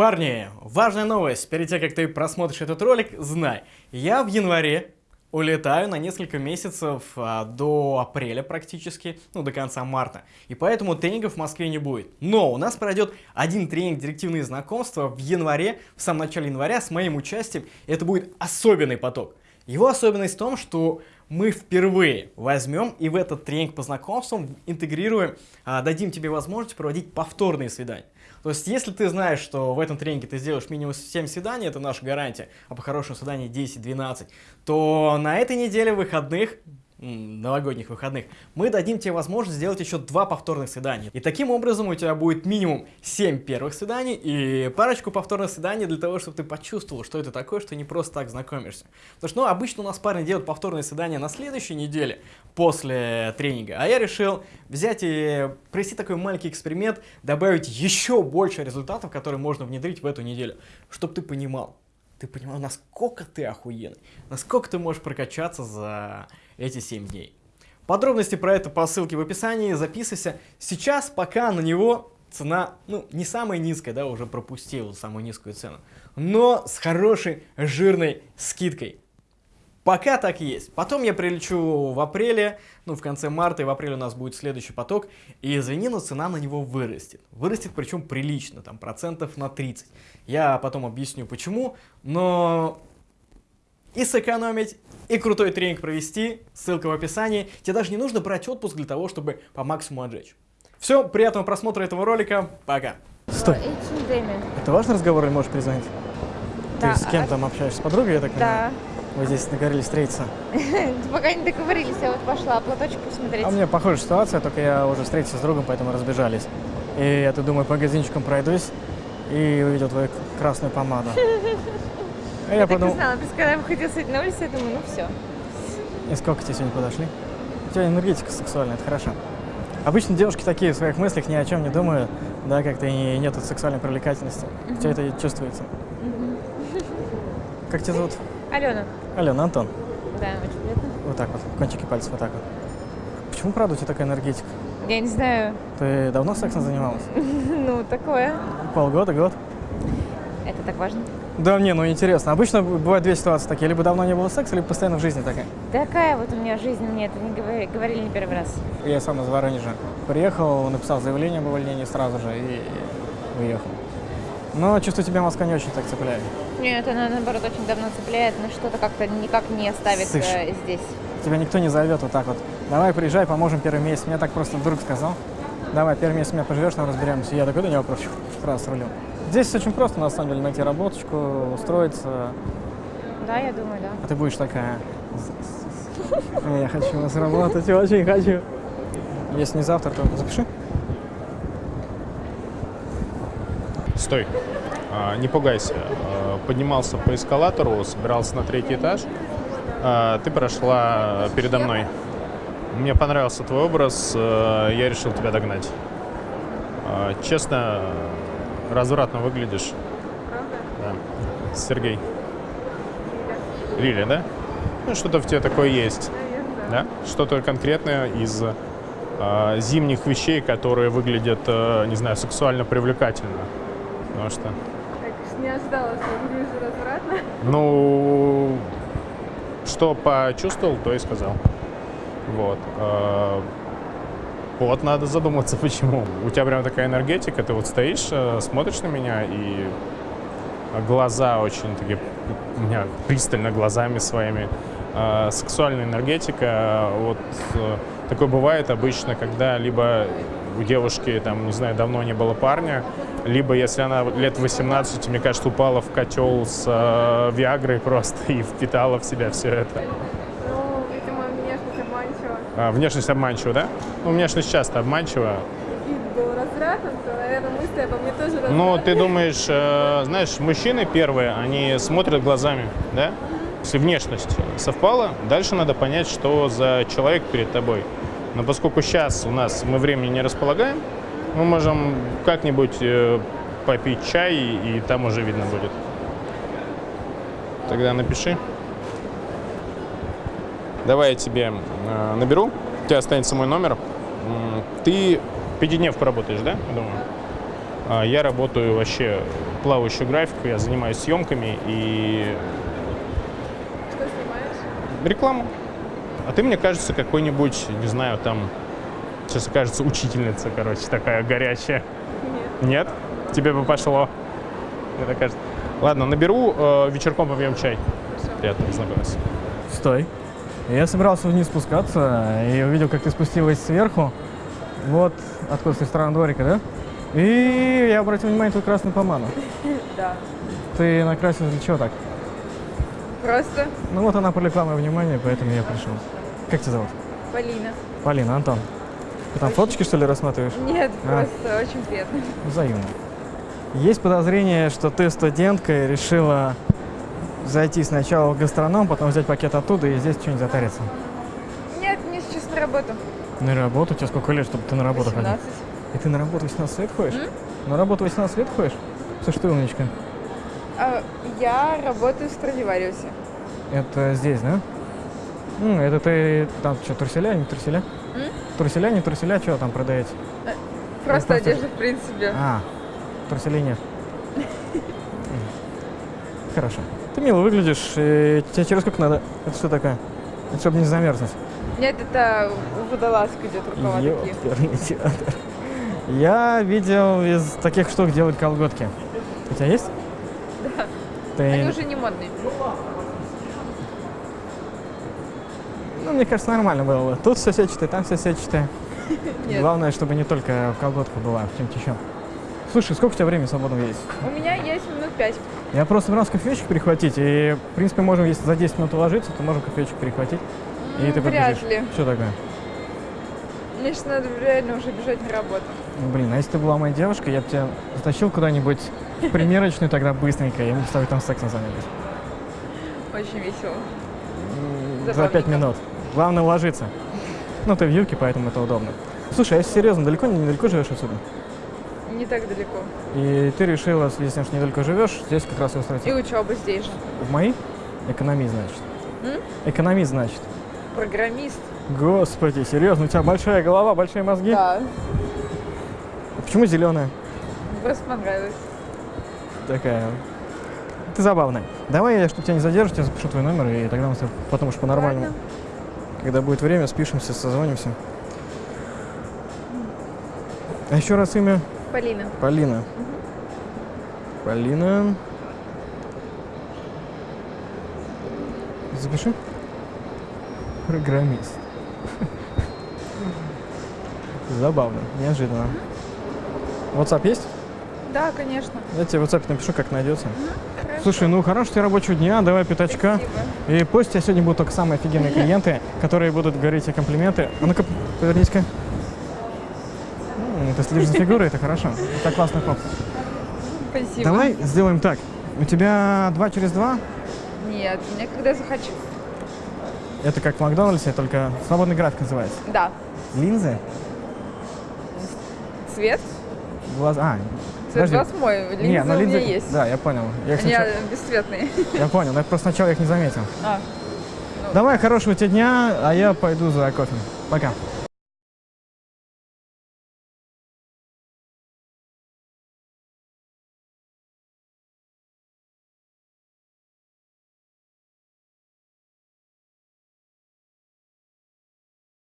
Парни, важная новость. Перед тем, как ты просмотришь этот ролик, знай, я в январе улетаю на несколько месяцев а, до апреля практически, ну до конца марта. И поэтому тренингов в Москве не будет. Но у нас пройдет один тренинг «Директивные знакомства» в январе, в самом начале января с моим участием. Это будет особенный поток. Его особенность в том, что мы впервые возьмем и в этот тренинг по знакомствам интегрируем, а, дадим тебе возможность проводить повторные свидания. То есть, если ты знаешь, что в этом тренинге ты сделаешь минимум 7 свиданий, это наша гарантия, а по хорошему свиданию 10-12, то на этой неделе выходных новогодних выходных, мы дадим тебе возможность сделать еще два повторных свидания. И таким образом у тебя будет минимум 7 первых свиданий и парочку повторных свиданий для того, чтобы ты почувствовал, что это такое, что не просто так знакомишься. Потому что, ну, обычно у нас парни делают повторные свидания на следующей неделе после тренинга, а я решил взять и провести такой маленький эксперимент, добавить еще больше результатов, которые можно внедрить в эту неделю, чтобы ты понимал, ты понимал, насколько ты охуенный, насколько ты можешь прокачаться за эти 7 дней. Подробности про это по ссылке в описании, записывайся. Сейчас пока на него цена, ну, не самая низкая, да, уже пропустил самую низкую цену, но с хорошей жирной скидкой. Пока так и есть. Потом я прилечу в апреле, ну, в конце марта, и в апреле у нас будет следующий поток, и извини, но цена на него вырастет. Вырастет причем прилично, там, процентов на 30. Я потом объясню почему, но и сэкономить, и крутой тренинг провести, ссылка в описании. Тебе даже не нужно брать отпуск для того, чтобы по максимуму отжечь. Все, приятного просмотра этого ролика, пока. Стой. Это важный разговор или можешь признать? Да. Ты с кем а там общаешься? С подругой, я так понимаю? Да. Вы здесь договорились встретиться? Пока не договорились, я вот пошла платочек посмотреть. А у меня похожая ситуация, только я уже встретился с другом, поэтому разбежались. И я тут думаю, по магазинчикам пройдусь и увидел твою красную помаду. А я, я подумал... так и знала, ты когда выходил сегодня на улицу, я думаю, ну все. И сколько тебе сегодня подошли? У тебя энергетика сексуальная, это хорошо. Обычно девушки такие в своих мыслях ни о чем не думают, да, как-то и нет сексуальной привлекательности. У тебя это чувствуется. -huh. Как тебя зовут? Алена. Алена, Антон. Да, очень приятно. Вот так вот, кончики пальцев вот так вот. Почему, правда, у тебя такая энергетика? Я не знаю. Ты давно сексом занималась? Ну, такое. Полгода, год? Это так важно? Да не, ну интересно. Обычно бывают две ситуации такие. Либо давно не было секса, либо постоянно в жизни такая. Такая вот у меня жизнь, мне это не говорили, говорили не первый раз. Я сам из Воронежа. Приехал, написал заявление об увольнении сразу же и уехал. Но чувствую, тебя Москва не очень так цепляет. Нет, она наоборот очень давно цепляет, но что-то как-то никак не оставит Слышь, э, здесь. Тебя никто не зовет вот так вот. Давай приезжай, поможем первый месяц. Мне так просто друг сказал. Давай, первый месяц меня поживешь, там разберемся. Я такой, да не вопрос, сразу с рулем. Здесь очень просто, на самом деле, найти работочку, устроиться. Да, я думаю, да. А ты будешь такая, я хочу вас работать, очень хочу. Если не завтра, то запиши. Стой, а, не пугайся. А, поднимался по эскалатору, собирался на третий этаж. А, ты прошла передо мной. Мне понравился твой образ, я решил тебя догнать. Честно, развратно выглядишь. Правда? Да. Сергей. Лиля, да? Ну, что-то в тебе такое есть. Наверное. Да? Что-то конкретное из э, зимних вещей, которые выглядят, э, не знаю, сексуально привлекательно. Потому что... Так, не ожидала, что выгляжу развратно. Ну, что почувствовал, то и сказал. Вот. Э, вот, надо задуматься, почему. У тебя прям такая энергетика, ты вот стоишь, э, смотришь на меня, и глаза очень такие, у меня пристально глазами своими. Э, сексуальная энергетика, вот э, такое бывает обычно, когда либо у девушки, там, не знаю, давно не было парня, либо если она лет 18, мне кажется, упала в котел с э, Виагрой просто и впитала в себя все это. А, внешность обманчива, да? Ну, внешность часто обманчива. Вид был развратным, то, наверное, мысли обо мне тоже развратны. Ну, ты думаешь, э, знаешь, мужчины первые, они смотрят глазами, да? Если внешность совпала, дальше надо понять, что за человек перед тобой. Но поскольку сейчас у нас мы времени не располагаем, мы можем как-нибудь э, попить чай, и, и там уже видно будет. Тогда напиши. Давай я тебе э, наберу, у тебя останется мой номер. Ты пятидневку работаешь, да, думаю? А Я работаю вообще плавающую графику, я занимаюсь съемками и Что снимаешь? рекламу. А ты, мне кажется, какой-нибудь, не знаю, там, сейчас кажется, учительница, короче, такая горячая. Нет. Нет? Тебе бы пошло. Мне так кажется. Ладно, наберу, э, вечерком попьем чай. Приятно познакомиться. Стой. Я собирался вниз спускаться и увидел, как ты спустилась сверху. Вот откуда с ресторана дворика, да? И я обратил внимание, тут красную помаду. Да. Ты накрасилась для чего так? Просто Ну вот она привлекла мое внимание, поэтому я пришел. Как тебя зовут? Полина. Полина, Антон. Ты там фоточки, что ли, рассматриваешь? Нет, А. просто очень приятно. Взаимно. Есть подозрение, что ты студентка и решила зайти сначала в гастроном, потом взять пакет оттуда и здесь что-нибудь затариться. Нет, мне сейчас на работу. На работу? Тебе сколько лет, чтобы ты на работу ходил? 18. И ты на работу 18 лет ходишь? На работу 18 лет ходишь? Слушай, ты умничка. А, я работаю в Страдивариусе. Это здесь, да? Ну, это ты там что, труселя, не труселя? М? Труселя, не труселя, что там продаете? Просто просто- одежда, в принципе. А, труселей нет. М. Хорошо. Ты мило выглядишь. и тебе через сколько надо? Это что такое? Это чтобы не замерзнуть. Нет, это водолазка идет рукава такие. Ёперный театр. Я видел из таких штук делают колготки. У тебя есть? Да. Ты... Они уже не модные. Ну, мне кажется, нормально было бы. Тут все сетчатое, там все сетчатое. Нет. Главное, чтобы не только в колготках была, а в чем-то еще. Слушай, сколько у тебя времени свободного есть? У меня есть минут пять. Я просто собирался кофеечек перехватить, и, в принципе, можем, если за 10 минут уложиться, то можем кофеечек перехватить. И М, ты Вряд побежишь. ли. Что такое? Мне сейчас надо реально уже бежать на работу. Ну, блин, а если ты была моей девушкой, я бы тебя затащил куда-нибудь в примерочную тогда быстренько, и мы с тобой там сексом занялись. Очень весело. За. 5 минут. Главное уложиться. Ну, ты в юбке, поэтому это удобно. Слушай, а если серьезно, далеко, недалеко живешь отсюда? Не так далеко. И ты решила, если уж недалеко живешь, здесь как раз и устроиться. И учеба здесь же. В мои? Экономист, значит. М? Экономист, значит. Программист. Господи, серьезно, у тебя большая голова, большие мозги? Да. А Почему зеленая? Просто понравилось. Такая. Ты забавная. Давай я, чтобы тебя не задерживать, я запишу твой номер, и тогда мы с тобой потом уж по-нормальному. Когда будет время, спишемся, созвонимся. А еще раз имя? Полина. Полина. Полина. Запиши. Программист. Забавно, неожиданно. WhatsApp есть? Да, конечно. Я тебе в WhatsApp напишу, как найдется. Хорошо. Слушай, ну хорошего тебе рабочего дня, давай пятачка. Спасибо. И пусть у тебя сегодня будут только самые офигенные клиенты, которые будут говорить тебе комплименты. А ну-ка, повернись-ка. М, Ты следишь за фигурой, это хорошо. Это классный хоп. Спасибо. Давай сделаем так. У тебя два через два. Нет, мне когда захочу. Это как в Макдональдсе, только свободный график называется. Да. Линзы, Цвет? глаза. А, Цвет глаз мой. Линзы Не, ну у линзы. меня есть. Да, я понял. Я, их Они сначала- бесцветные. я понял, но я просто сначала их не заметил. А, Давай, хорошего тебе дня, а я пойду за кофе. Пока.